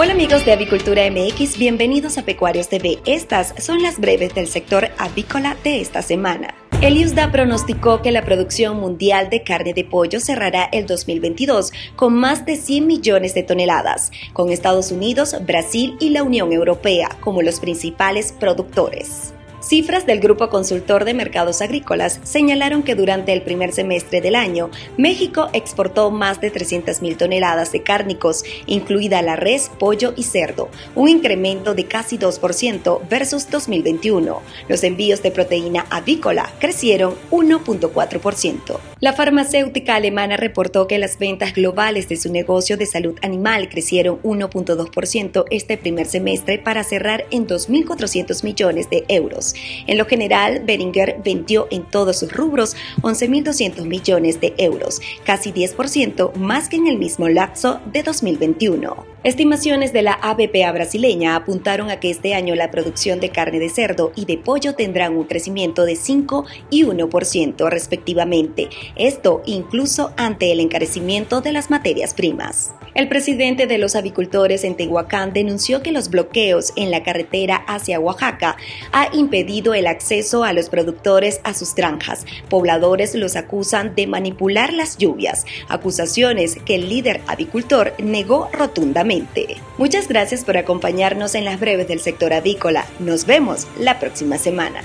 Hola amigos de Avicultura MX, bienvenidos a Pecuarios TV. Estas son las breves del sector avícola de esta semana. El IUSDA pronosticó que la producción mundial de carne de pollo cerrará el 2022 con más de 100 millones de toneladas, con Estados Unidos, Brasil y la Unión Europea como los principales productores. Cifras del Grupo Consultor de Mercados Agrícolas señalaron que durante el primer semestre del año, México exportó más de 300.000 toneladas de cárnicos, incluida la res, pollo y cerdo, un incremento de casi 2% versus 2021. Los envíos de proteína avícola crecieron 1.4%. La farmacéutica alemana reportó que las ventas globales de su negocio de salud animal crecieron 1.2% este primer semestre para cerrar en 2.400 millones de euros. En lo general, Beringer vendió en todos sus rubros 11.200 millones de euros, casi 10% más que en el mismo lapso de 2021. Estimaciones de la ABPA brasileña apuntaron a que este año la producción de carne de cerdo y de pollo tendrán un crecimiento de 5 y 1% respectivamente, esto incluso ante el encarecimiento de las materias primas. El presidente de los avicultores en Tehuacán denunció que los bloqueos en la carretera hacia Oaxaca ha impedido el acceso a los productores a sus granjas. Pobladores los acusan de manipular las lluvias, acusaciones que el líder avicultor negó rotundamente. Muchas gracias por acompañarnos en las breves del sector avícola. Nos vemos la próxima semana.